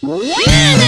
Yeah!